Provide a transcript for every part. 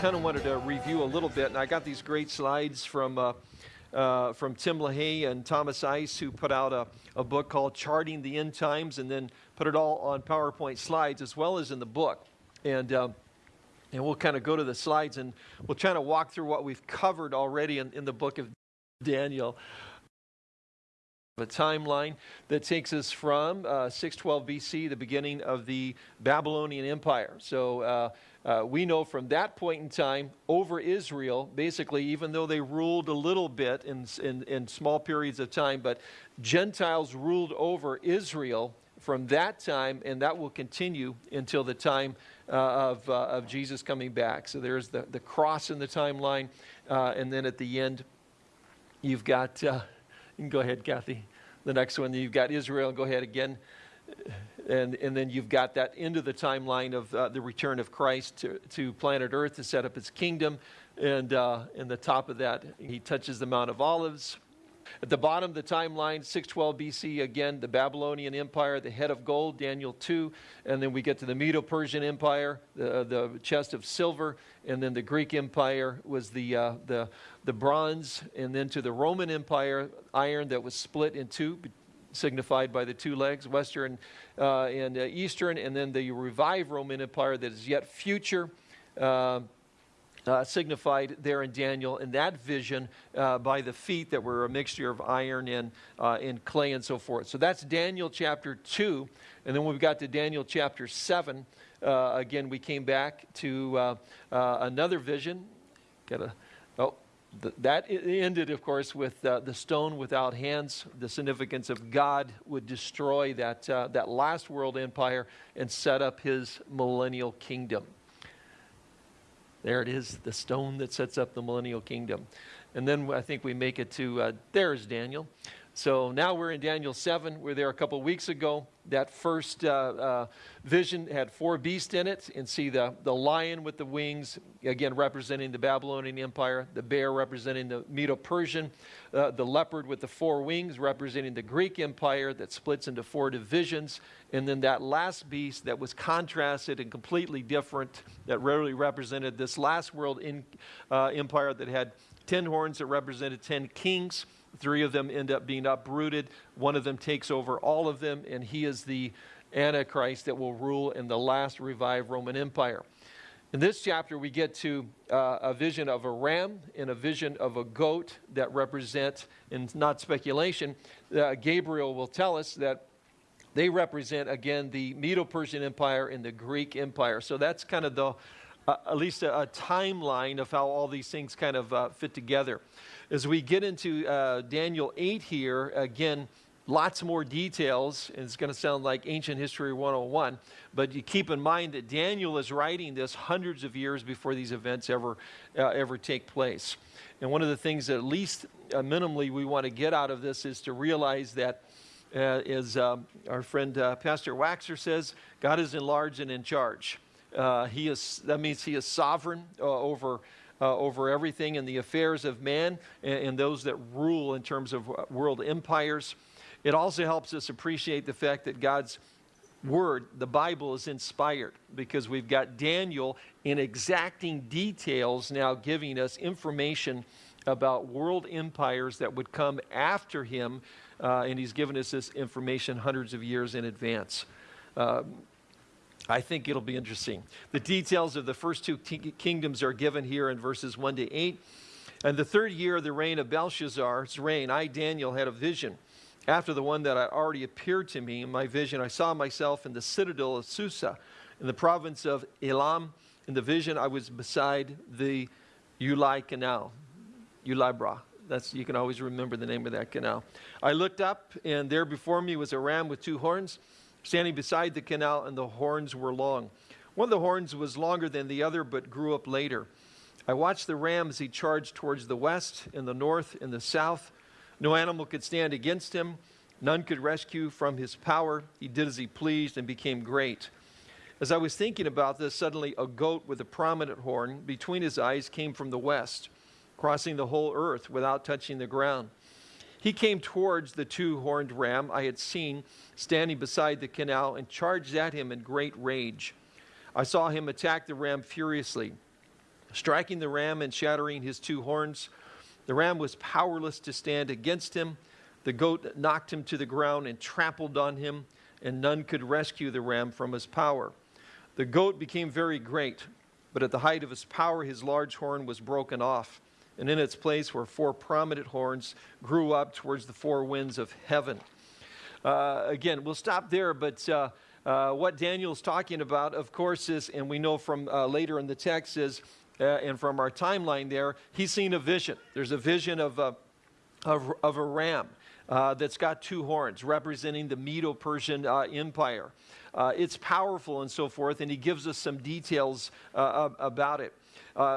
kind of wanted to review a little bit, and I got these great slides from uh, uh, from Tim LaHaye and Thomas Ice, who put out a, a book called Charting the End Times, and then put it all on PowerPoint slides as well as in the book. And uh, and we'll kind of go to the slides and we'll try to walk through what we've covered already in, in the book of Daniel a timeline that takes us from uh, 612 BC, the beginning of the Babylonian Empire. So uh, uh, we know from that point in time over Israel, basically, even though they ruled a little bit in, in, in small periods of time, but Gentiles ruled over Israel from that time, and that will continue until the time uh, of, uh, of Jesus coming back. So there's the, the cross in the timeline, uh, and then at the end, you've got. You can go ahead, Kathy. The next one, you've got Israel. Go ahead again. And, and then you've got that into the timeline of uh, the return of Christ to, to planet Earth to set up his kingdom. And uh, in the top of that, he touches the Mount of Olives. At the bottom of the timeline, 612 BC, again, the Babylonian Empire, the head of gold, Daniel 2. And then we get to the Medo Persian Empire, the, the chest of silver. And then the Greek Empire was the, uh, the, the bronze. And then to the Roman Empire, iron that was split in two, signified by the two legs, Western uh, and uh, Eastern. And then the revived Roman Empire that is yet future. Uh, uh, signified there in Daniel in that vision uh, by the feet that were a mixture of iron and, uh, and clay and so forth. So that's Daniel chapter 2. And then when we got to Daniel chapter 7, uh, again, we came back to uh, uh, another vision. A, oh, th that ended, of course, with the stone without hands. The significance of God would destroy that, that last world empire and set up his millennial kingdom. There it is, the stone that sets up the millennial kingdom. And then I think we make it to, uh, there's Daniel. So now we're in Daniel 7. We are there a couple weeks ago. That first uh, uh, vision had four beasts in it. And see the, the lion with the wings, again representing the Babylonian Empire, the bear representing the Medo Persian, uh, the leopard with the four wings representing the Greek Empire that splits into four divisions. And then that last beast that was contrasted and completely different, that really represented this last world in, uh, empire that had 10 horns that represented 10 kings. Three of them end up being uprooted. One of them takes over all of them, and he is the Antichrist that will rule in the last revived Roman Empire. In this chapter, we get to uh, a vision of a ram and a vision of a goat that represent, and not speculation, uh, Gabriel will tell us that they represent, again, the Medo Persian Empire and the Greek Empire. So that's kind of the, uh, at least a, a, timeline of how all these things kind of uh, fit together. As we get into uh, Daniel 8 here, again, lots more details. And it's going to sound like ancient history 101. But you keep in mind that Daniel is writing this hundreds of years before these events ever, uh, ever take place. And one of the things that at least uh, minimally we want to get out of this is to realize that uh, as um, our friend uh, Pastor Waxer says, God is enlarged and in charge. Uh, he is, that means he is sovereign uh, over uh, over everything and the affairs of man and, and, those that rule in terms of world empires. It also helps us appreciate the fact that God's word, the Bible, is inspired because we've got Daniel in exacting details now giving us information about world empires that would come after him, uh, and he's given us this information hundreds of years in advance. I think it'll be interesting. The details of the first two kingdoms are given here in verses 1 to 8. And the third year of the reign of Belshazzar's reign, I, Daniel, had a vision. After the one that had already appeared to me in my vision, I saw myself in the citadel of Susa, in the province of Elam. In the vision, I was beside the Ulai Canal, Ulai That's, you can always remember the name of that canal. I looked up, and there before me was a ram with two horns standing beside the canal, and the horns were long. One of the horns was longer than the other, but grew up later. I watched the ram as he charged towards the west, and the north, and the south. No animal could stand against him. None could rescue from his power. He did as he pleased and became great. As I was thinking about this, suddenly a goat with a prominent horn between his eyes came from the west, crossing the whole earth without touching the ground. He came towards the two horned ram I had seen standing beside the canal and charged at him in great rage. I saw him attack the ram furiously. striking the ram and shattering his two horns. The ram was powerless to stand against him. The goat knocked him to the ground and trampled on him, and none could rescue the ram from his power. The goat became very great, but at the height of his power, his large horn was broken off, and in its place were four prominent horns grew up towards the four winds of heaven. Uh, again, we'll stop there, but uh, uh, what Daniel's talking about, of course, is, and we know from uh, later in the text, is, uh, and from our timeline there, he's seen a vision. There's a vision of a, of, of a ram. Uh, that's got two horns representing the Medo Persian Empire. it's powerful and so forth, and he gives us some details about it.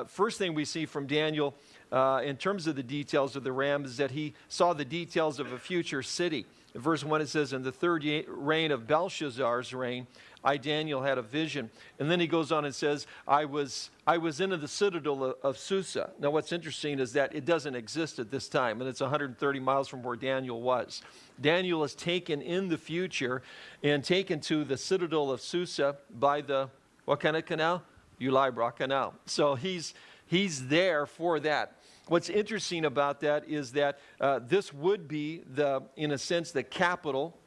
first thing we see from Daniel Uh, in terms of the details of the ram is that he saw the details of a future city. In verse 1, it says, In the third reign of Belshazzar's reign, I, Daniel, had a vision. And then he goes on and says, I was, I was in the citadel of, of Susa. Now, what's interesting is that it doesn't exist at this time, and it's 130 miles from where Daniel was. Daniel is taken in the future and taken to the citadel of Susa by the, what kind of canal? Ulai Canal. So he's, he's there for that. What's interesting about that is that uh, this would be the, in a sense, the capital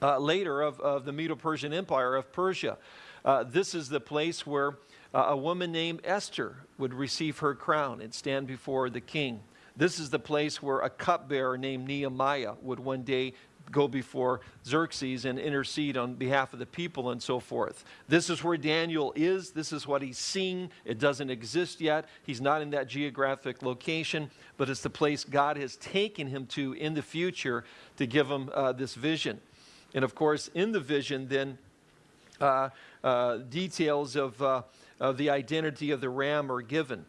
uh, later of, of the Medo-Persian Empire of Persia. Uh, this is the place where uh, a woman named Esther would receive her crown and stand before the king. This is the place where a cupbearer named Nehemiah would one day go before Xerxes and intercede on behalf of the people and so forth. This is where Daniel is. This is what he's seeing. It doesn't exist yet. He's not in that geographic location, but it's the place God has taken him to in the future to give him uh, this vision. And of course, in the vision, then uh, uh, details of, uh, of the identity of the ram are given.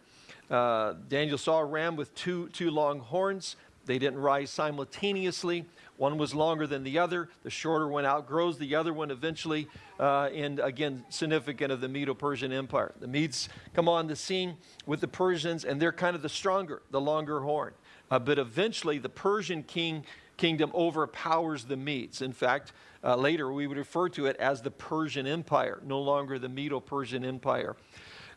Uh, Daniel saw a ram with two, two long horns. They didn't rise simultaneously. One was longer than the other. The shorter one outgrows the other one eventually, uh, and again, significant of the Medo-Persian Empire. The Medes come on the scene with the Persians, and they're kind of the stronger, the longer horn. Uh, but eventually, the Persian king kingdom overpowers the Medes. In fact, uh, later we would refer to it as the Persian Empire, no longer the Medo-Persian Empire.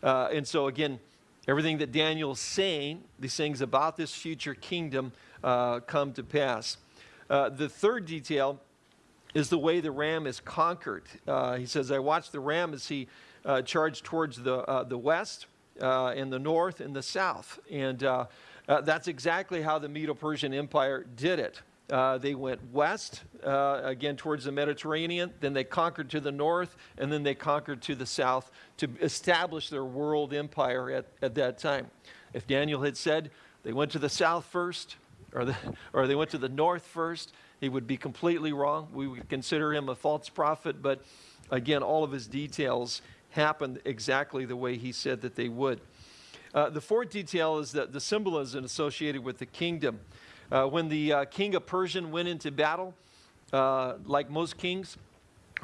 Uh, and so again, everything that Daniel's saying, these things about this future kingdom uh, come to pass. Uh, the third detail is the way the ram is conquered. Uh, he says, I watched the ram as he uh, charged towards the, uh, the west uh, and the north and the south. And that's exactly how the Medo-Persian Empire did it. they went west, again towards the Mediterranean, then they conquered to the north, and then they conquered to the south to establish their world empire at, at that time. If Daniel had said they went to the south first, or, the, or they went to the north first, he would be completely wrong. We would consider him a false prophet, but again, all of his details happened exactly the way he said that they would. Uh, the fourth detail is that the symbolism associated with the kingdom. Uh, when the uh, king of Persian went into battle, uh, like most kings,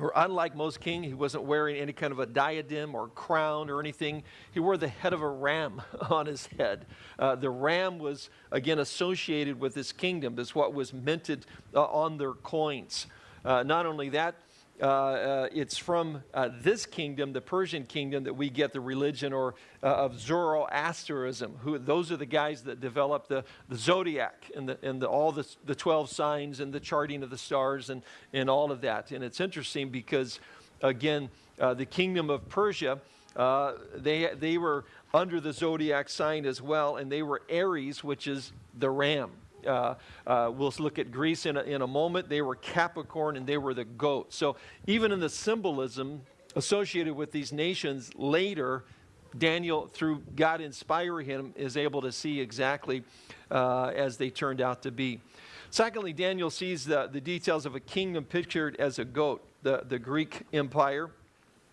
or unlike most king, he wasn't wearing any kind of a diadem or crown or anything. He wore the head of a ram on his head. Uh, the ram was, again, associated with his kingdom. Is what was minted uh, on their coins. Uh, not only that, uh, uh, it's from uh, this kingdom, the Persian kingdom, that we get the religion or of Zoroastrianism. Who those are the guys that developed the, the zodiac and, the, and the, all the, the 12 signs and the charting of the stars and, and all of that. And it's interesting because, again, the kingdom of Persia, they, they were under the zodiac sign as well, and they were Aries, which is the ram. Uh, uh, we'll look at Greece in a, in a moment. They were Capricorn and they were the goat. So even in the symbolism associated with these nations later, Daniel, through God inspiring him, is able to see exactly uh, as they turned out to be. Secondly, Daniel sees the, the details of a kingdom pictured as a goat, the, the Greek Empire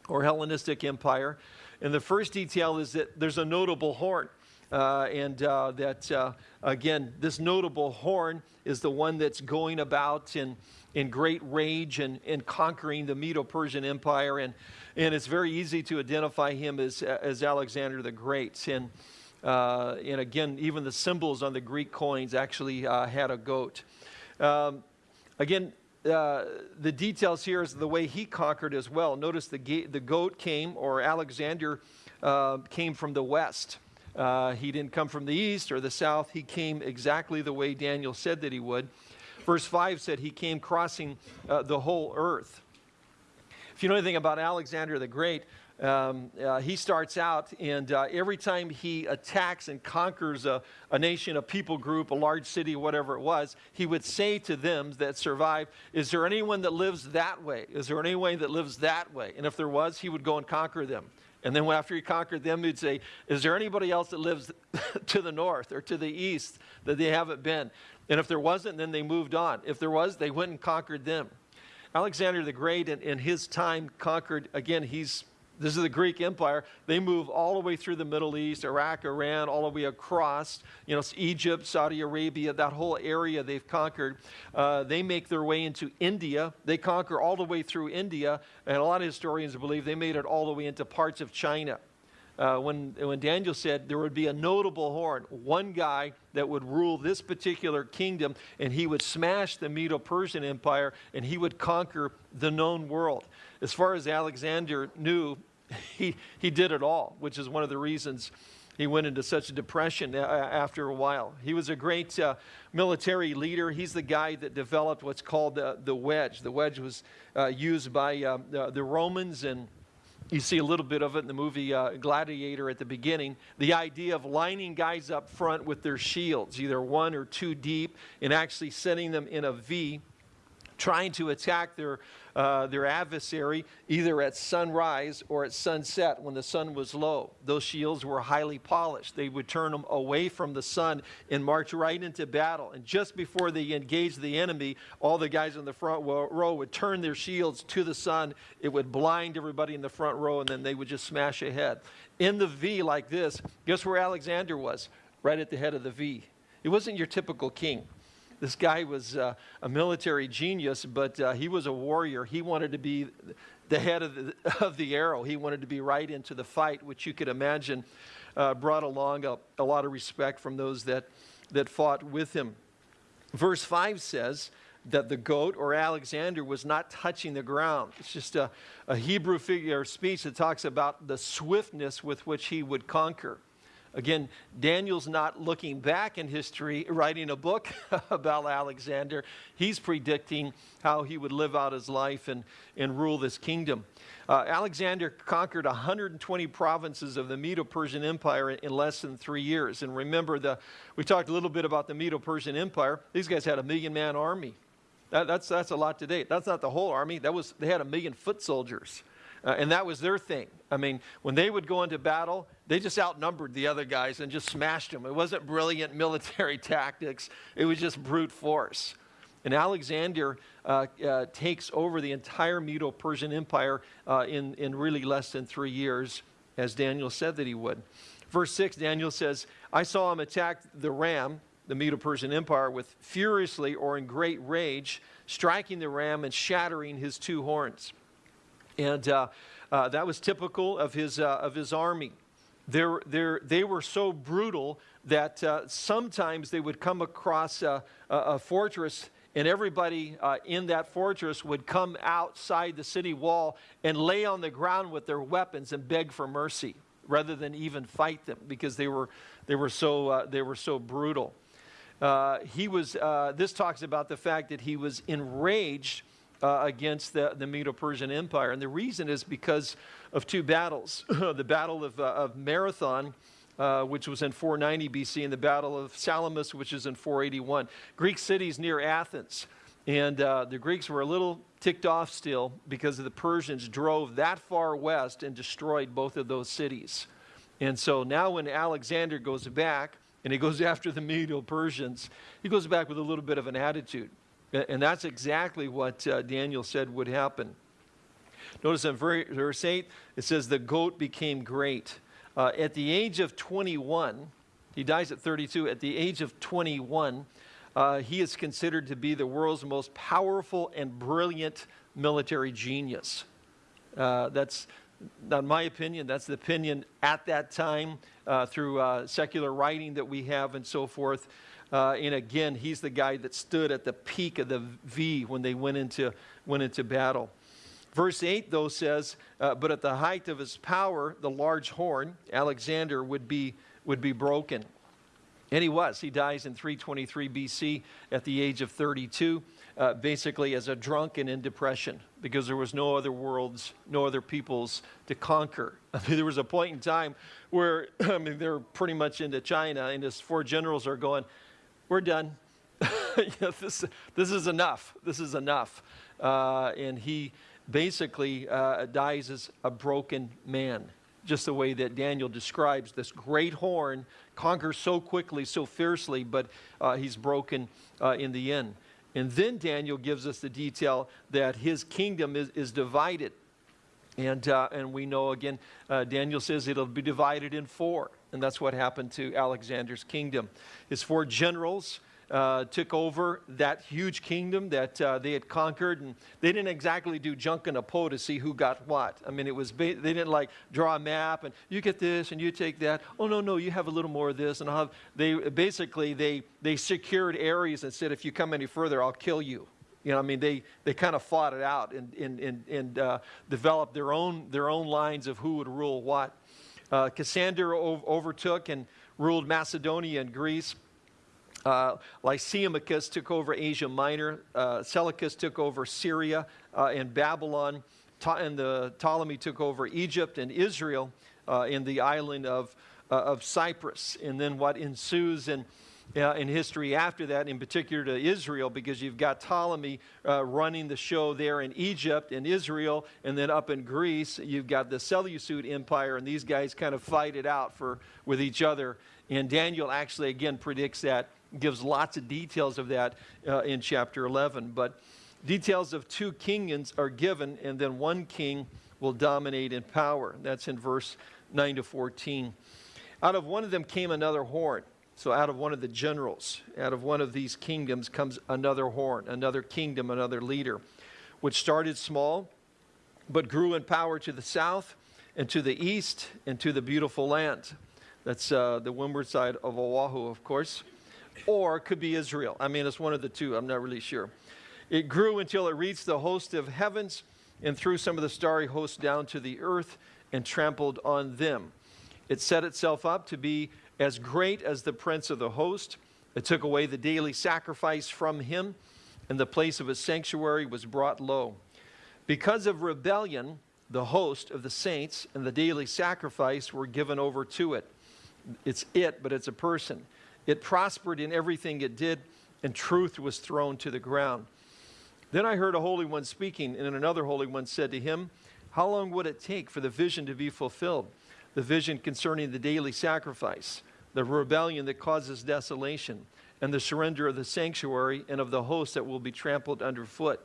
or Hellenistic Empire. And the first detail is that there's a notable horn. Uh, and uh, that, uh, again, this notable horn is the one that's going about in, in great rage and, and conquering the Medo-Persian Empire. And, and it's very easy to identify him as, as Alexander the Great. And, uh, and again, even the symbols on the Greek coins actually uh, had a goat. Um, again, uh, the details here is the way he conquered as well. Notice the, the goat came, or Alexander came from the west. Uh, he didn't come from the east or the south. He came exactly the way Daniel said that he would. Verse 5 said he came crossing uh, the whole earth. If you know anything about Alexander the Great, um, uh, he starts out, and uh, every time he attacks and conquers a, a, nation, a people group, a large city, whatever it was, he would say to them that survived, Is there anyone that lives that way? Is there anyone that lives that way? And if there was, he would go and conquer them. And then after he conquered them, he'd say, Is there anybody else that lives to the north or to the east that they haven't been? And if there wasn't, then they moved on. If there was, they went and conquered them. Alexander the Great in, in his time conquered, again, he's this is the Greek Empire. They move all the way through the Middle East, Iraq, Iran, all the way across, you know, Egypt, Saudi Arabia, that whole area they've conquered. Uh, they make their way into India. They conquer all the way through India, and a lot of historians believe they made it all the way into parts of China. Uh, when, when Daniel said there would be a notable horn, one guy that would rule this particular kingdom, and he would smash the Medo Persian Empire and he would conquer the known world as far as Alexander knew, he, he did it all, which is one of the reasons he went into such a depression after a while. He was a great uh, military leader. He's the guy that developed what's called the, the wedge. The wedge was uh, used by the, the, Romans, and you see a little bit of it in the movie uh, Gladiator at the beginning. The idea of lining guys up front with their shields, either one or two deep, and actually setting them in a V, trying to attack their uh, their adversary either at sunrise or at sunset when the sun was low. Those shields were highly polished. They would turn them away from the sun and march right into battle. And just before they engaged the enemy, all the guys in the front row would turn their shields to the sun. It would blind everybody in the front row, and then they would just smash ahead. In the V like this, guess where Alexander was? Right at the head of the V. He wasn't your typical king. This guy was uh, a military genius, but uh, he was a warrior. He wanted to be the head of the, of the arrow. He wanted to be right into the fight, which you could imagine uh, brought along a, a lot of respect from those that, that fought with him. Verse 5 says, that the goat or Alexander was not touching the ground. It's just a, a Hebrew figure of speech that talks about the swiftness with which he would conquer. Again, Daniel's not looking back in history, writing a book about Alexander. He's predicting how he would live out his life and, and rule this kingdom. Uh, Alexander conquered 120 provinces of the Medo-Persian Empire in, in less than three years. And remember, the, we talked a little bit about the Medo-Persian Empire. These guys had a million-man army. That, that's, that's a lot to date. That's not the whole army. That was, they had a million foot soldiers. Uh, and that was their thing. I mean, when they would go into battle, they just outnumbered the other guys and just smashed them. It wasn't brilliant military tactics, it was just brute force. And Alexander uh, uh, takes over the entire Medo Persian Empire uh, in, in really less than three years, as Daniel said that he would. Verse 6, Daniel says, I saw him attack the ram, the Medo Persian Empire, with furiously or in great rage, striking the ram and shattering his two horns. And uh, uh, that was typical of his, uh, of his army. They're, they're, they were so brutal that uh, sometimes they would come across a, a, fortress and everybody uh, in that fortress would come outside the city wall and lay on the ground with their weapons and beg for mercy rather than even fight them because they were, they were, so, uh, they were so brutal. He was, this talks about the fact that he was enraged uh, against the, the Medo-Persian Empire. And the reason is because of two battles. the Battle of, uh, of Marathon, uh, which was in 490 BC, and the Battle of Salamis, which is in 481. Greek cities near Athens. And uh, the Greeks were a little ticked off still because the Persians drove that far west and destroyed both of those cities. And so now when Alexander goes back and he goes after the Medo-Persians, he goes back with a little bit of an attitude. And that's exactly what uh, Daniel said would happen. Notice in verse 8, it says, The goat became great. Uh, at the age of 21, he dies at 32. At the age of 21, uh, he is considered to be the world's most powerful and brilliant military genius. Uh, that's not my opinion, that's the opinion at that time uh, through uh, secular writing that we have and so forth. Uh, and again, he's the guy that stood at the peak of the V when they went into, went into battle. Verse 8, though, says, uh, But at the height of his power, the large horn, Alexander, would be, would be broken. And he was. He dies in 323 BC at the age of 32, uh, basically as a drunk and in depression, because there was no other worlds, no other peoples to conquer. I mean, there was a point in time where, I mean, they're pretty much into China, and his four generals are going, We're done. this, this is enough. This is enough. Uh, and he basically uh, dies as a broken man, just the way that Daniel describes this great horn conquers so quickly, so fiercely, but uh, he's broken uh, in the end. And then Daniel gives us the detail that his kingdom is, is divided. And, uh, and we know again, uh, Daniel says it'll be divided in four. And that's what happened to Alexander's kingdom. His four generals uh, took over that huge kingdom that uh, they had conquered, and they didn't exactly do junk in a po to see who got what. I mean, it was they didn't like draw a map and you get this and you take that. Oh no, no, you have a little more of this, and I'll have. They basically they they secured areas and said, if you come any further, I'll kill you. You know, I mean, they, they kind of fought it out and, and, and, and uh, developed their own, their own lines of who would rule what. Uh, Cassander overtook and ruled Macedonia and Greece. Uh, Lysimachus took over Asia Minor. Uh, Seleucus took over Syria uh, and Babylon. Ta and the Ptolemy took over Egypt and Israel uh, in the island of, uh, of Cyprus. And then what ensues in, uh, in history after that, in particular to Israel, because you've got Ptolemy running the show there in Egypt and Israel, and then up in Greece, you've got the Seleucid Empire, and these guys kind of fight it out for, with each other. And Daniel actually, again, predicts that gives lots of details of that uh, in chapter 11. But details of two kingdoms are given, and then one king will dominate in power. That's in verse 9 to 14. Out of one of them came another horn. So, out of one of the generals, out of one of these kingdoms comes another horn, another kingdom, another leader, which started small, but grew in power to the south and to the east and to the beautiful land. That's uh, the windward side of Oahu, of course or could be Israel. I mean, it's one of the two. I'm not really sure. It grew until it reached the host of heavens and threw some of the starry hosts down to the earth and trampled on them. It set itself up to be as great as the prince of the host. It took away the daily sacrifice from him, and the place of his sanctuary was brought low. Because of rebellion, the host of the saints and the daily sacrifice were given over to it. It's it, but it's a person. It prospered in everything it did, and truth was thrown to the ground. Then I heard a Holy One speaking, and another Holy One said to him, How long would it take for the vision to be fulfilled? The vision concerning the daily sacrifice, the rebellion that causes desolation, and the surrender of the sanctuary and of the host that will be trampled underfoot.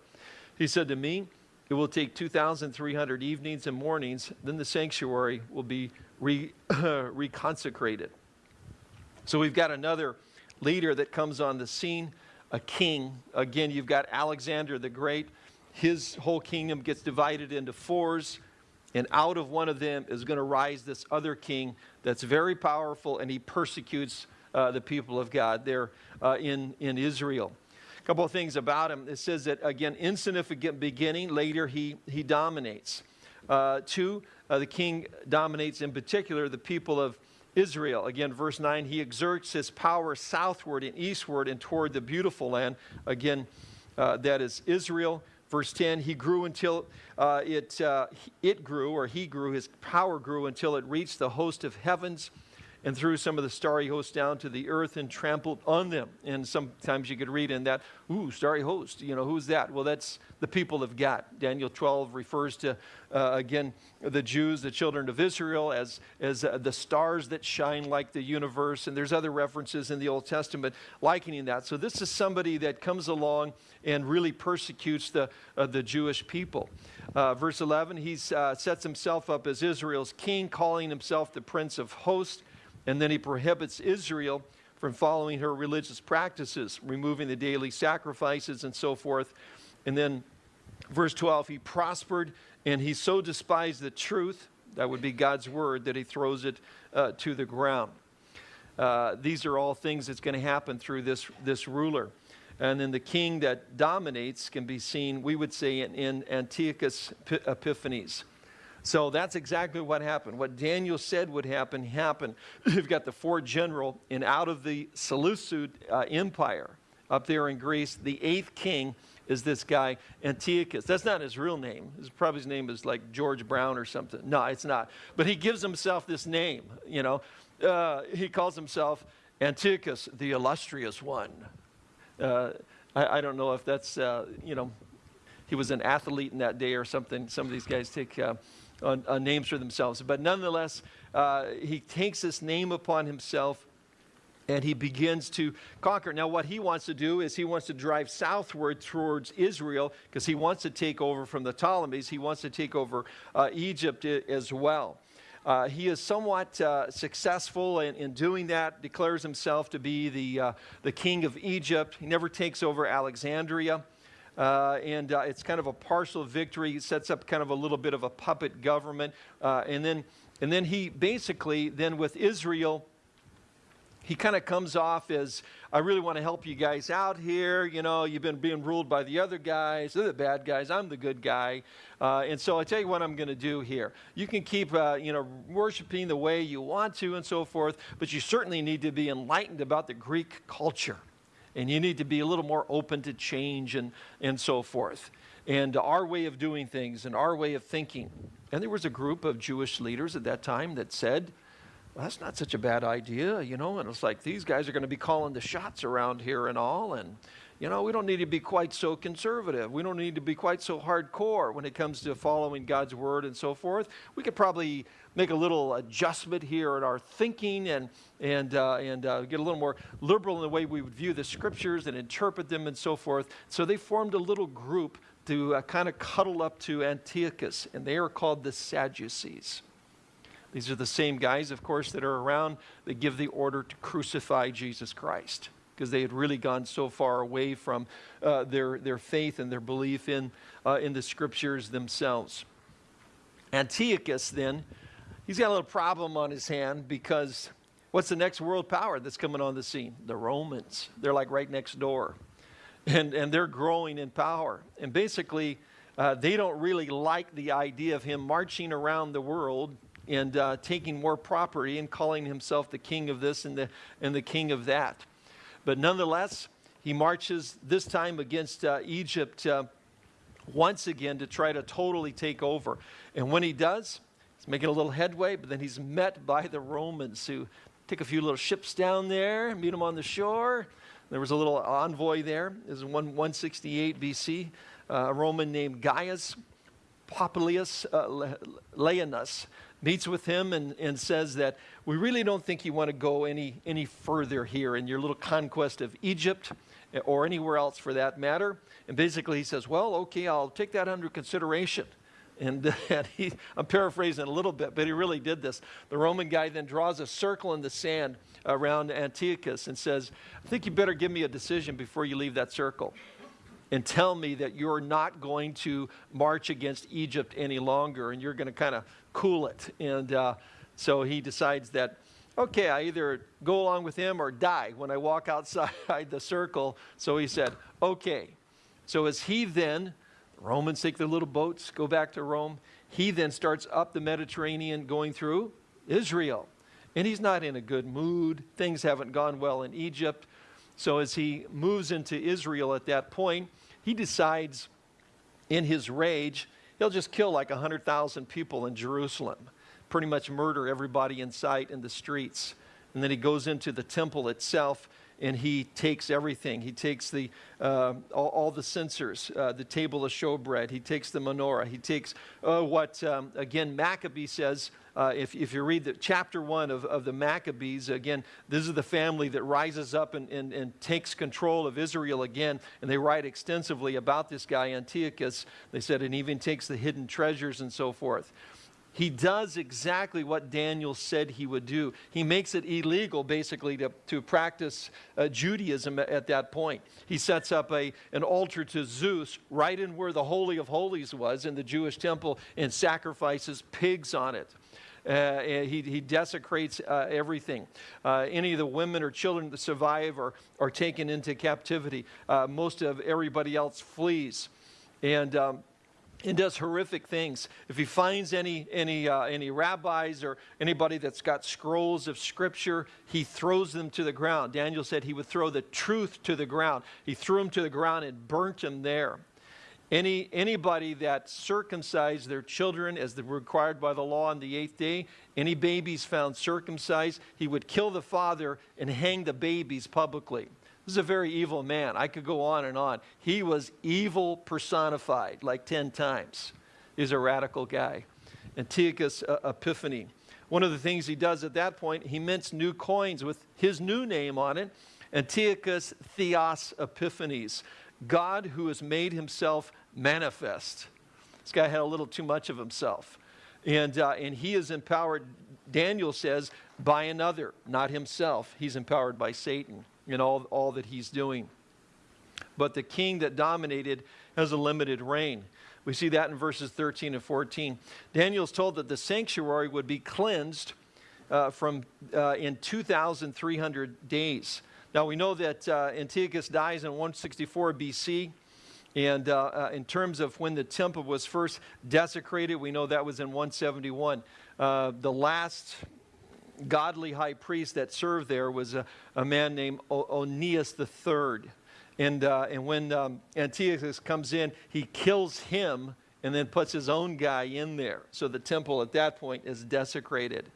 He said to me, It will take 2,300 evenings and mornings, then the sanctuary will be re- reconsecrated. So we've got another leader that comes on the scene, a king. Again, you've got Alexander the Great. His whole kingdom gets divided into fours, and out of one of them is going to rise this other king that's very powerful, and he persecutes uh, the people of God there uh, in, in Israel. A couple of things about him. It says that, again, insignificant beginning, later he, he dominates. Uh, two, uh, the king dominates in particular the people of Israel. Again, verse 9, he exerts his power southward and eastward and toward the beautiful land. Again, uh, that is Israel. Verse 10, he grew until uh, it, uh, it grew, or he grew, his power grew until it reached the host of heavens and threw some of the starry hosts down to the earth and trampled on them. And sometimes you could read in that, ooh, starry host, you know, who's that? Well, that's the people of God. Daniel 12 refers to, uh, again, the Jews, the children of Israel, as, as uh, the stars that shine like the universe. And there's other references in the Old Testament likening that. So this is somebody that comes along and really persecutes the, uh, the Jewish people. Uh, verse 11, he uh, sets himself up as Israel's king, calling himself the Prince of Hosts. And then he prohibits Israel from following her religious practices, removing the daily sacrifices and so forth. And then, verse 12, he prospered and he so despised the truth, that would be God's word, that he throws it uh, to the ground. Uh, these are all things that's going to happen through this, this ruler. And then the king that dominates can be seen, we would say, in, in Antiochus Epiphanes. So that's exactly what happened. What Daniel said would happen, happened. You've got the fourth general, and out of the Seleucid uh, Empire up there in Greece, the eighth king is this guy, Antiochus. That's not his real name. His, probably his name is like George Brown or something. No, it's not. But he gives himself this name, you know. Uh, he calls himself Antiochus, the illustrious one. Uh, I, I, don't know if that's, uh, you know, he was an athlete in that day or something. Some of these guys take uh, names for themselves. But nonetheless, uh, he takes this name upon himself and he begins to conquer. Now, what he wants to do is he wants to drive southward towards Israel because he wants to take over from the Ptolemies. He wants to take over uh, Egypt as well. Uh, he is somewhat uh, successful in, in, doing that, declares himself to be the, uh, the king of Egypt. He never takes over Alexandria. Uh, and uh, it's kind of a partial victory. He sets up kind of a little bit of a puppet government. Uh, and, then, and then he basically, then with Israel, he kind of comes off as, I really want to help you guys out here. You know, you've been being ruled by the other guys. They're the bad guys. I'm the good guy. Uh, and so I tell you what I'm going to do here. You can keep, uh, you know, worshiping the way you want to and so forth, but you certainly need to be enlightened about the Greek culture. And you need to be a little more open to change and, and so forth. And our way of doing things and our way of thinking. And there was a group of Jewish leaders at that time that said, well, that's not such a bad idea, you know. And it's like these guys are going to be calling the shots around here and all. And, you know, we don't need to be quite so conservative. We don't need to be quite so hardcore when it comes to following God's word and so forth. We could probably make a little adjustment here in our thinking and, and, uh, and uh, get a little more liberal in the way we would view the scriptures and interpret them and so forth. So they formed a little group to uh, kind of cuddle up to Antiochus, and they are called the Sadducees. These are the same guys, of course, that are around that give the order to crucify Jesus Christ because they had really gone so far away from uh, their, their faith and their belief in, uh, in the scriptures themselves. Antiochus, then, he's got a little problem on his hand because what's the next world power that's coming on the scene? The Romans. They're like right next door. And, and they're growing in power. And basically, uh, they don't really like the idea of him marching around the world and uh, taking more property and calling himself the king of this and the, and the king of that. But nonetheless, he marches this time against uh, Egypt uh, once again to try to totally take over. And when he does, he's making a little headway, but then he's met by the Romans who take a few little ships down there, meet him on the shore. There was a little envoy there. This is 168 BC, uh, a Roman named Gaius Popilius uh, meets with him and, and says that we really don't think you want to go any, any further here in your little conquest of Egypt eh, or anywhere else for that matter. And basically he says, well, okay, I'll take that under consideration. And, and he, I'm paraphrasing a little bit, but he really did this. The Roman guy then draws a circle in the sand around Antiochus and says, I think you better give me a decision before you leave that circle and tell me that you're not going to march against Egypt any longer and you're going to kind of cool it. And uh, so he decides that, okay, I either go along with him or die when I walk outside the circle. So he said, okay. So as he then, Romans take their little boats, go back to Rome, he then starts up the Mediterranean going through Israel. And he's not in a good mood. Things haven't gone well in Egypt. So as he moves into Israel at that point, he decides in his rage, he'll just kill like 100,000 people in Jerusalem, pretty much murder everybody in sight in the streets. And then he goes into the temple itself and he takes everything. He takes the, uh, all, all, the censers, uh, the table of showbread. He takes the menorah. He takes uh, what, um, again, Maccabee says uh, if, if you read the chapter one of, of the Maccabees, again, this is the family that rises up and, and, and takes control of Israel again. And they write extensively about this guy, Antiochus. They said, and even takes the hidden treasures and so forth. He does exactly what Daniel said he would do. He makes it illegal, basically, to, to practice uh, Judaism at, at that point. He sets up a, an altar to Zeus right in where the Holy of Holies was in the Jewish temple and sacrifices pigs on it. Uh, he, he desecrates uh, everything. Uh, any of the women or children that survive are, are taken into captivity. Uh, most of everybody else flees. And um, and does horrific things. If he finds any, any, uh, any rabbis or anybody that's got scrolls of scripture, he throws them to the ground. Daniel said he would throw the truth to the ground. He threw them to the ground and burnt them there. Any, anybody that circumcised their children as required by the law on the eighth day, any babies found circumcised, he would kill the father and hang the babies publicly. This is a very evil man. I could go on and on. He was evil personified like 10 times. He's a radical guy. Antiochus Epiphanes. One of the things he does at that point, he mints new coins with his new name on it, Antiochus Theos Epiphanes, God who has made himself manifest. This guy had a little too much of himself. And, uh, and he is empowered, Daniel says, by another, not himself. He's empowered by Satan in all, all that he's doing. But the king that dominated has a limited reign. We see that in verses 13 and 14. Daniel's told that the sanctuary would be cleansed uh, from uh, in 2,300 days. Now we know that uh, Antiochus dies in 164 BC. And uh, uh, in terms of when the temple was first desecrated, we know that was in 171. Uh, the last godly high priest that served there was a, a man named Onias III. And, uh, and when um, Antiochus comes in, he kills him and then puts his own guy in there. So the temple at that point is desecrated.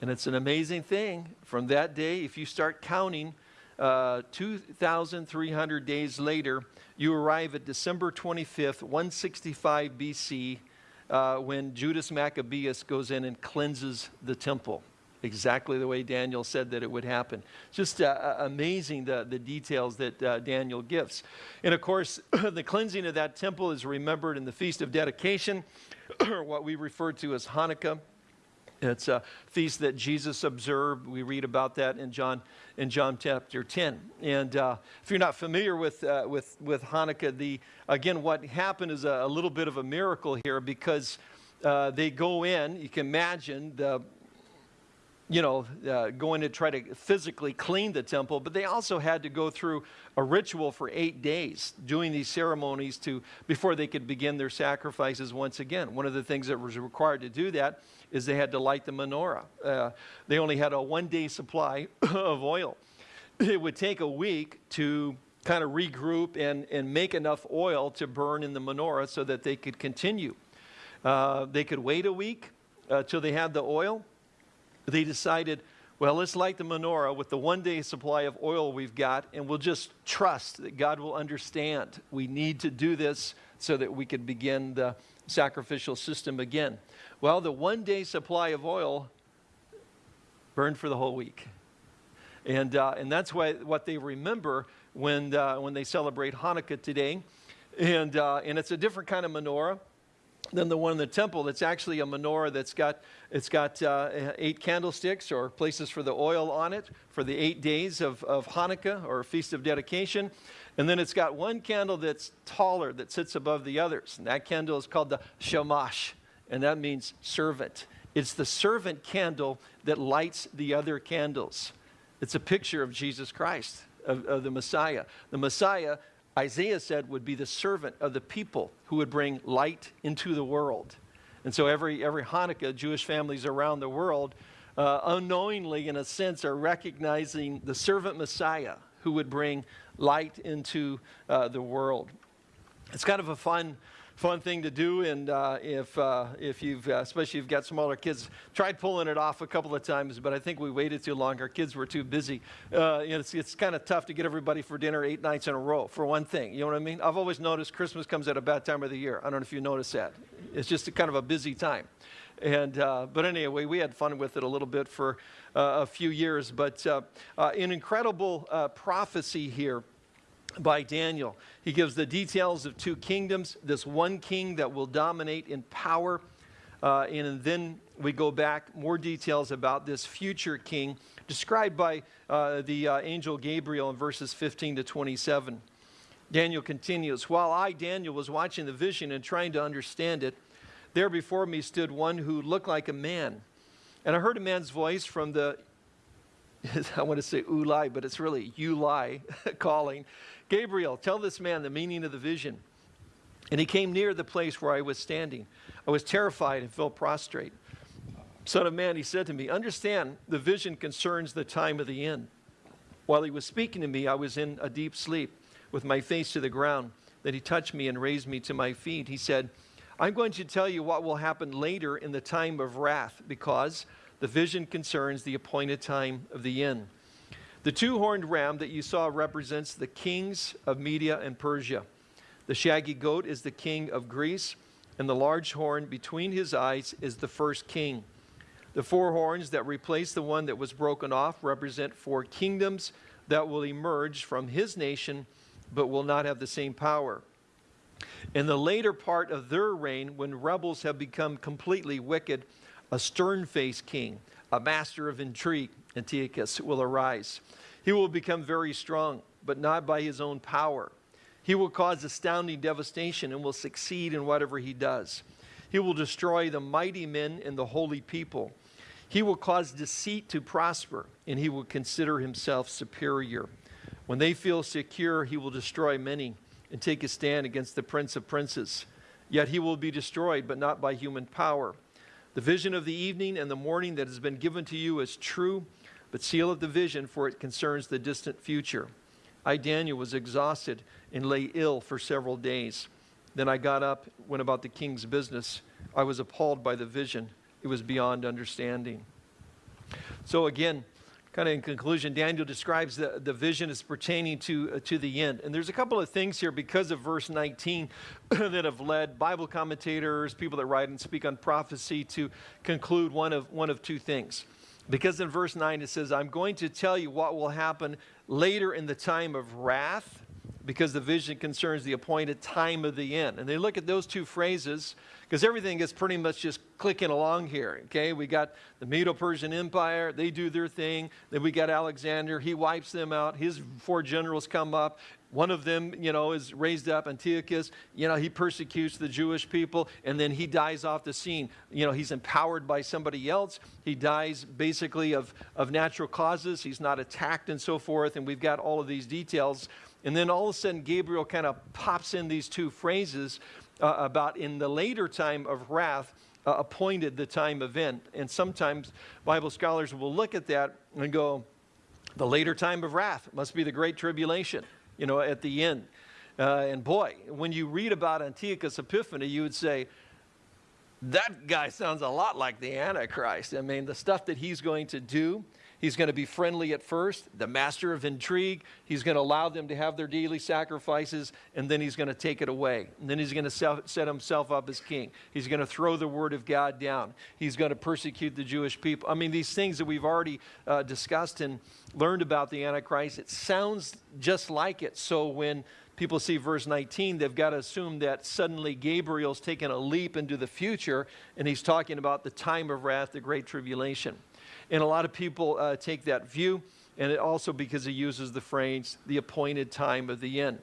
And it's an amazing thing. From that day, if you start counting, uh, 2,300 days later, you arrive at December 25th, 165 BC, uh, when Judas Maccabeus goes in and cleanses the temple exactly the way Daniel said that it would happen. Just uh, uh, amazing the, the details that uh, Daniel gives. And of course, the cleansing of that temple is remembered in the Feast of Dedication, what we refer to as Hanukkah. It's a feast that Jesus observed. We read about that in John, in John chapter 10. And uh, if you're not familiar with, uh, with, with Hanukkah, the, again, what happened is a, a little bit of a miracle here because uh, they go in, you can imagine the, you know, uh, going to try to physically clean the temple, but they also had to go through a ritual for eight days, doing these ceremonies to before they could begin their sacrifices once again. One of the things that was required to do that is they had to light the menorah. Uh, they only had a one-day supply of oil. It would take a week to kind of regroup and, and make enough oil to burn in the menorah so that they could continue. Uh, they could wait a week uh, till they had the oil they decided, well, let's light the menorah with the one day supply of oil we've got, and we'll just trust that God will understand. We need to do this so that we could begin the sacrificial system again. Well, the one day supply of oil burned for the whole week. And, uh, and that's why, what they remember when, uh, when they celebrate Hanukkah today. And, uh, and it's a different kind of menorah than the one in the temple. It's actually a menorah that's got, it's got uh, eight candlesticks or places for the oil on it for the eight days of, of Hanukkah or Feast of Dedication. And then it's got one candle that's taller that sits above the others. And that candle is called the shamash, and that means servant. It's the servant candle that lights the other candles. It's a picture of Jesus Christ, of, of the Messiah. The Messiah Isaiah said would be the servant of the people who would bring light into the world. And so every, every Hanukkah, Jewish families around the world, uh, unknowingly, in a sense, are recognizing the servant Messiah who would bring light into uh, the world. It's kind of a fun fun thing to do. And uh, if, uh, if you've, uh, especially if you've got smaller kids, tried pulling it off a couple of times, but I think we waited too long. Our kids were too busy. Uh, it's, it's kind of tough to get everybody for dinner eight nights in a row, for one thing. You know what I mean? I've always noticed Christmas comes at a bad time of the year. I don't know if you notice that. It's just a kind of a busy time. And, uh, but anyway, we had fun with it a little bit for uh, a few years. But uh, uh, an incredible prophecy here by Daniel. He gives the details of two kingdoms, this one king that will dominate in power. Uh, and then we go back, more details about this future king described by uh, the uh, angel Gabriel in verses 15 to 27. Daniel continues While I, Daniel, was watching the vision and trying to understand it, there before me stood one who looked like a man. And I heard a man's voice from the, I want to say Uli, but it's really Uli calling, Gabriel, tell this man the meaning of the vision. And he came near the place where I was standing. I was terrified and fell prostrate. Son of man, he said to me, understand the vision concerns the time of the end. While he was speaking to me, I was in a deep sleep with my face to the ground. Then he touched me and raised me to my feet. He said, I'm going to tell you what will happen later in the time of wrath because the vision concerns the appointed time of the end. The two horned ram that you saw represents the kings of Media and Persia. The shaggy goat is the king of Greece, and the large horn between his eyes is the first king. The four horns that replace the one that was broken off represent four kingdoms that will emerge from his nation but will not have the same power. In the later part of their reign, when rebels have become completely wicked, a stern faced king, a master of intrigue, Antiochus, will arise. He will become very strong, but not by his own power. He will cause astounding devastation and will succeed in whatever he does. He will destroy the mighty men and the holy people. He will cause deceit to prosper, and he will consider himself superior. When they feel secure, he will destroy many and take a stand against the prince of princes. Yet he will be destroyed, but not by human power. The vision of the evening and the morning that has been given to you is true, but seal up the vision, for it concerns the distant future. I, Daniel, was exhausted and lay ill for several days. Then I got up, went about the king's business. I was appalled by the vision it was beyond understanding. So again, kind of in conclusion, Daniel describes the, the vision as pertaining to, uh, to the end. And there's a couple of things here because of verse 19 that have led Bible commentators, people that write and speak on prophecy to conclude one of, one of two things. Because in verse 9 it says, I'm going to tell you what will happen later in the time of wrath, because the vision concerns the appointed time of the end. And they look at those two phrases because everything is pretty much just clicking along here. Okay, we got the Medo-Persian Empire; they do their thing. Then we got Alexander; he wipes them out. His four generals come up. One of them, you know, is raised up, Antiochus. You know, he persecutes the Jewish people, and then he dies off the scene. You know, he's empowered by somebody else. He dies basically of, of natural causes. He's not attacked and so forth. And we've got all of these details. And then all of a sudden, Gabriel kind of pops in these two phrases uh, about in the later time of wrath, uh, appointed the time end. And sometimes Bible scholars will look at that and go, the later time of wrath must be the great tribulation, you know, at the end. Uh, and boy, when you read about Antiochus Epiphanes, you would say, that guy sounds a lot like the Antichrist. I mean, the stuff that he's going to do, He's going to be friendly at first, the master of intrigue. He's going to allow them to have their daily sacrifices, and then he's going to take it away. And then he's going to set himself up as king. He's going to throw the word of God down. He's going to persecute the Jewish people. I mean, these things that we've already uh, discussed and learned about the Antichrist, it sounds just like it. So when people see verse 19, they've got to assume that suddenly Gabriel's taken a leap into the future, and he's talking about the time of wrath, the great tribulation. And a lot of people uh, take that view, and it also because he uses the phrase, the appointed time of the end.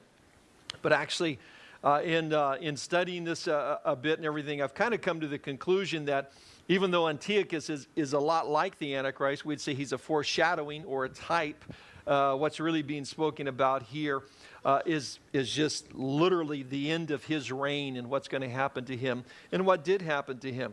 But actually, uh, in, uh, in studying this uh, a bit and everything, I've kind of come to the conclusion that even though Antiochus is, is a lot like the Antichrist, we'd say he's a foreshadowing or a type. Uh, what's really being spoken about here uh, is is just literally the end of his reign and what's going to happen to him and what did happen to him.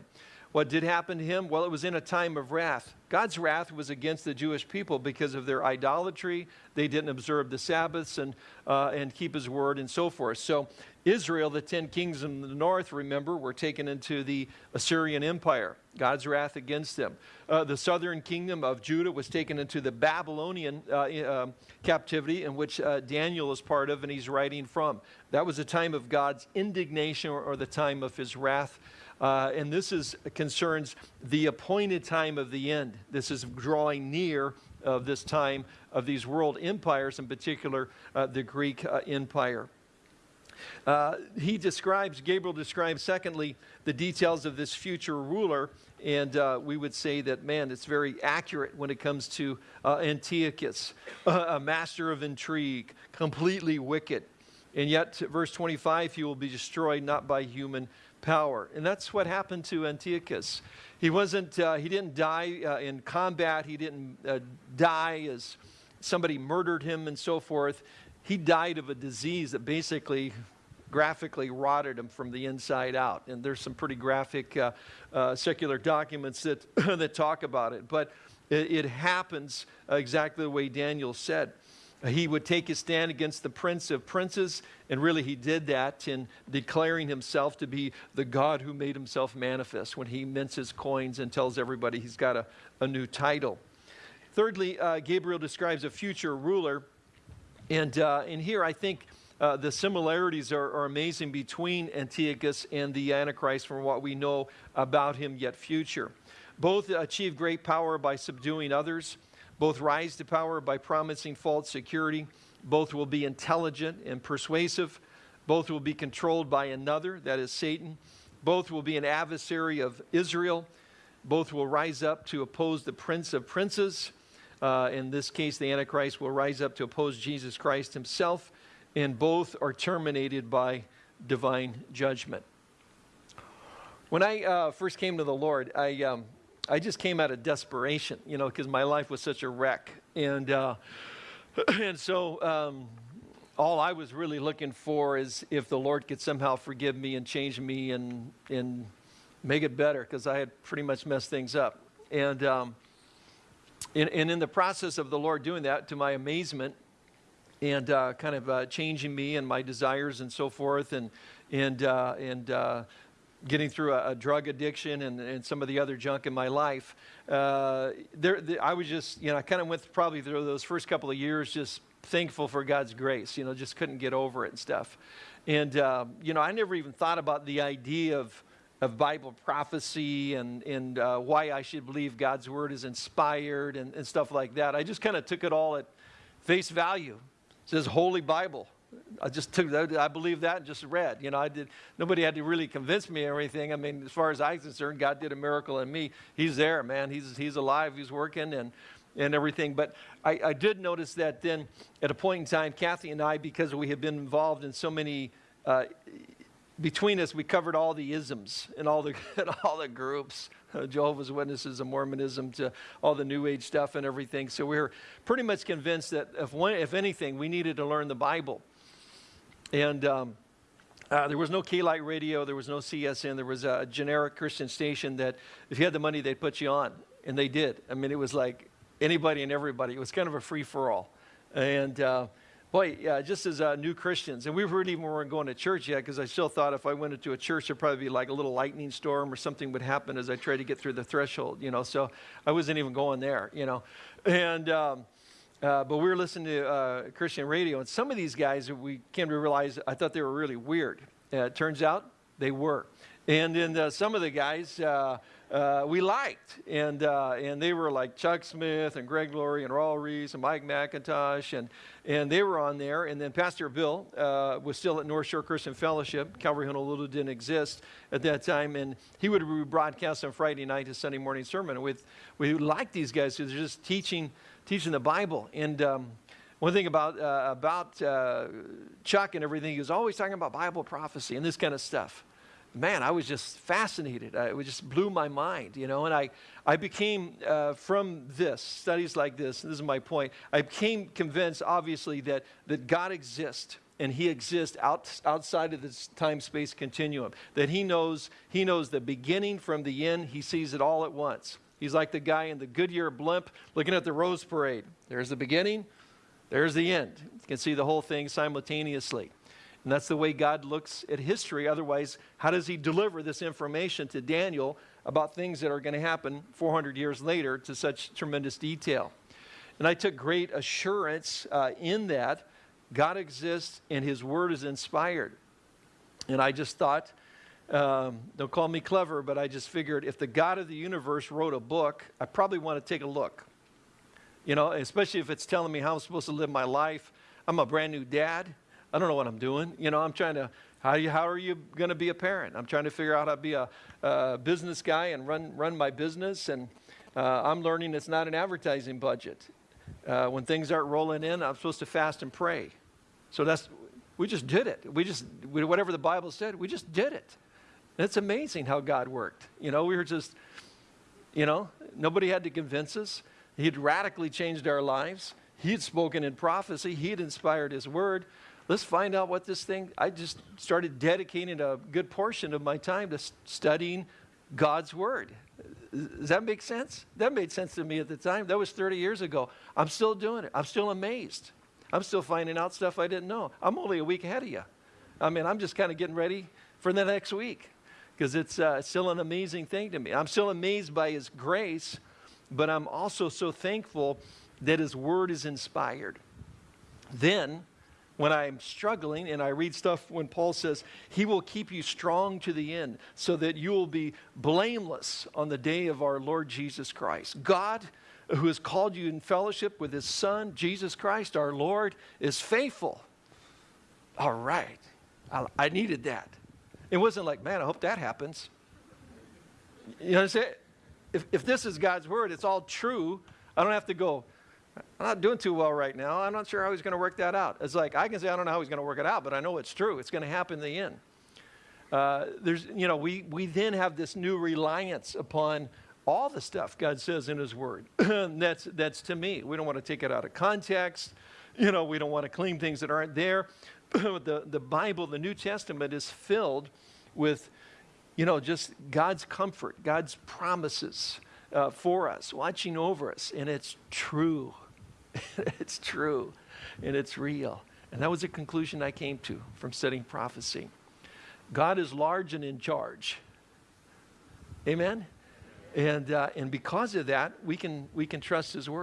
What did happen to him? Well, it was in a time of wrath. God's wrath was against the Jewish people because of their idolatry. They didn't observe the Sabbaths and, uh, and keep his word and so forth. So, Israel, the ten kings in the north, remember, were taken into the Assyrian Empire. God's wrath against them. Uh, the southern kingdom of Judah was taken into the Babylonian uh, uh, captivity, in which uh, Daniel is part of and he's writing from. That was a time of God's indignation or, or the time of his wrath uh, and this is, concerns the appointed time of the end. This is drawing near of this time of these world empires, in particular uh, the Greek uh, Empire. Uh, he describes, Gabriel describes, secondly, the details of this future ruler. And uh, we would say that, man, it's very accurate when it comes to uh, Antiochus, a master of intrigue, completely wicked. And yet, verse 25, he will be destroyed not by human power. And that's what happened to Antiochus. He wasn't, uh, he didn't die uh, in combat. He didn't uh, die as somebody murdered him and so forth. He died of a disease that basically graphically rotted him from the inside out. And there's some pretty graphic uh, uh, secular documents that, that talk about it. But it, it happens exactly the way Daniel said. He would take his stand against the prince of princes, and really he did that in declaring himself to be the God who made himself manifest when he mints his coins and tells everybody he's got a, a new title. Thirdly, uh, Gabriel describes a future ruler, and, uh, and here I think uh, the similarities are, are, amazing between Antiochus and the Antichrist from what we know about him yet future. Both achieve great power by subduing others. Both rise to power by promising false security. Both will be intelligent and persuasive. Both will be controlled by another, that is Satan. Both will be an adversary of Israel. Both will rise up to oppose the prince of princes. Uh, in this case, the Antichrist will rise up to oppose Jesus Christ himself. And both are terminated by divine judgment. When I uh, first came to the Lord, I, um, I just came out of desperation, you know, because my life was such a wreck. And, uh, and so um, all I was really looking for is if the Lord could somehow forgive me and change me and, and make it better, because I had pretty much messed things up. And, um, and, and, in the process of the Lord doing that, to my amazement, and uh, kind of uh, changing me and my desires and so forth, and, and, uh, and uh, getting through a, a drug addiction and, and, some of the other junk in my life, uh, there, there, I was just, you know, I kind of went probably through those first couple of years just thankful for God's grace, you know, just couldn't get over it and stuff. And, uh, you know, I never even thought about the idea of, of Bible prophecy and, and uh, why I should believe God's word is inspired and, and stuff like that. I just kind of took it all at face value. It says Holy Bible. I just took that, I believe that and just read. You know, I did, nobody had to really convince me or anything. I mean, as far as I'm concerned, God did a miracle in me. He's there, man. He's, he's alive, he's working and, and everything. But I, I did notice that then at a point in time, Kathy and I, because we had been involved in so many, uh, between us, we covered all the isms and all the, and all the groups. Uh, Jehovah's Witnesses and Mormonism to all the New Age stuff and everything. So we were pretty much convinced that if, one, if anything, we needed to learn the Bible. And um, uh, there was no K-Light radio, there was no CSN, there was a generic Christian station that if you had the money, they'd put you on. And they did. I mean, it was like anybody and everybody. It was kind of a free-for-all. And uh, boy, yeah, just as uh, new Christians, and we really even weren't going to church yet because I still thought if I went into a church, there'd probably be like a little lightning storm or something would happen as I tried to get through the threshold, you know. So I wasn't even going there, you know. And um, uh, but we were listening to uh, Christian radio, and some of these guys, we came to realize, I thought they were really weird. Uh, it turns out they were. And then uh, some of the guys uh, uh, we liked, and, and they were like Chuck Smith and Greg Laurie and Raul Ries and Mike MacIntosh, and, and they were on there. And then Pastor Bill was still at North Shore Christian Fellowship. Calvary Honolulu didn't exist at that time, and he would broadcast on Friday night his Sunday morning sermon. With, we liked these guys because they're just teaching teaching the Bible. And um, one thing about, uh, about uh, Chuck and everything, he was always talking about Bible prophecy and this kind of stuff. Man, I was just fascinated. I, it just blew my mind, you know. And I, I became, uh, from this, studies like this, this is my point, I became convinced, obviously, that, that God exists and he exists out, outside of this time-space continuum. That he knows, he knows the beginning from the end. He sees it all at once. He's like the guy in the Goodyear blimp looking at the Rose Parade. There's the beginning, there's the end. You can see the whole thing simultaneously. And that's the way God looks at history. Otherwise, how does he deliver this information to Daniel about things that are going to happen 400 years later to such tremendous detail? And I took great assurance uh, in that God exists and his word is inspired. And I just thought, um, don't call me clever, but I just figured if the God of the universe wrote a book, I probably want to take a look. You know, especially if it's telling me how I'm supposed to live my life. I'm a brand new dad. I don't know what I'm doing. You know, I'm trying to, how, you, how are you going to be a parent? I'm trying to figure out how to be a, a business guy and run, run my business. And uh, I'm learning it's not an advertising budget. Uh, when things aren't rolling in, I'm supposed to fast and pray. So that's, we just did it. We just, whatever the Bible said, we just did it. It's amazing how God worked. You know, we were just, you know, nobody had to convince us. He'd radically changed our lives. He'd spoken in prophecy. He'd inspired His word. Let's find out what this thing. I just started dedicating a good portion of my time to studying God's word. Does that make sense? That made sense to me at the time. That was 30 years ago. I'm still doing it. I'm still amazed. I'm still finding out stuff I didn't know. I'm only a week ahead of you. I mean, I'm just kind of getting ready for the next week because it's uh, still an amazing thing to me. I'm still amazed by His grace, but I'm also so thankful that His Word is inspired. Then, when I'm struggling and I read stuff when Paul says, He will keep you strong to the end so that you will be blameless on the day of our Lord Jesus Christ. God, who has called you in fellowship with His Son, Jesus Christ, our Lord, is faithful. All right. I, I needed that. It wasn't like, man, I hope that happens. You know I'm? If, if this is God's word, it's all true. I don't have to go, I'm not doing too well right now. I'm not sure how he's going to work that out. It's like, I can say, I don't know how he's going to work it out, but I know it's true. It's going to happen in the end. Uh, there's, you know, we, we then have this new reliance upon all the stuff God says in his word. that's, that's to me. We don't want to take it out of context. You know, we don't want to claim things that aren't there. the, the Bible, the New Testament is filled with, you know, just God's comfort, God's promises uh, for us, watching over us. And it's true. it's true. And it's real. And that was a conclusion I came to from studying prophecy. God is large and in charge. Amen? And, uh, and because of that, we can, we can trust His word.